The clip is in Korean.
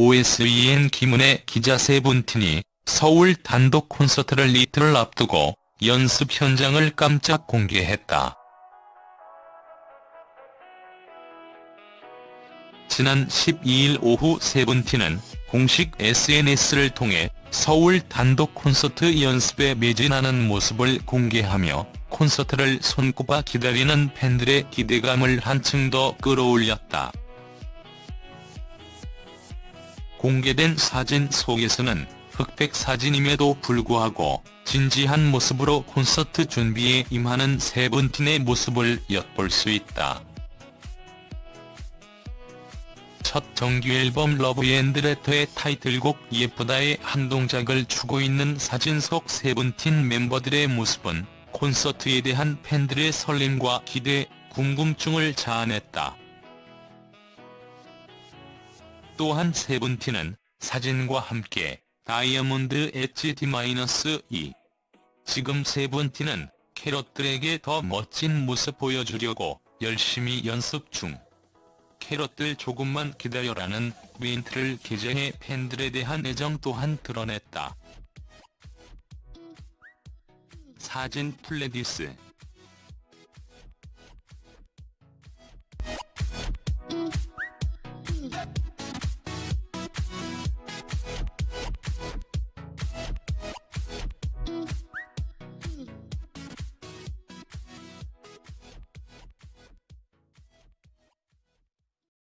OSEN 김은혜 기자 세븐틴이 서울 단독 콘서트를 이틀을 앞두고 연습 현장을 깜짝 공개했다. 지난 12일 오후 세븐틴은 공식 SNS를 통해 서울 단독 콘서트 연습에 매진하는 모습을 공개하며 콘서트를 손꼽아 기다리는 팬들의 기대감을 한층 더 끌어올렸다. 공개된 사진 속에서는 흑백 사진임에도 불구하고 진지한 모습으로 콘서트 준비에 임하는 세븐틴의 모습을 엿볼 수 있다. 첫 정규앨범 러브앤드레터의 타이틀곡 예쁘다의 한 동작을 추고 있는 사진 속 세븐틴 멤버들의 모습은 콘서트에 대한 팬들의 설렘과 기대, 궁금증을 자아냈다. 또한 세븐틴은 사진과 함께 Diamond Edge D-2 지금 세븐틴은 캐럿들에게 더 멋진 모습 보여주려고 열심히 연습 중. 캐럿들 조금만 기다려라는 멘트를 게재해 팬들에 대한 애정 또한 드러냈다. 사진 플레디스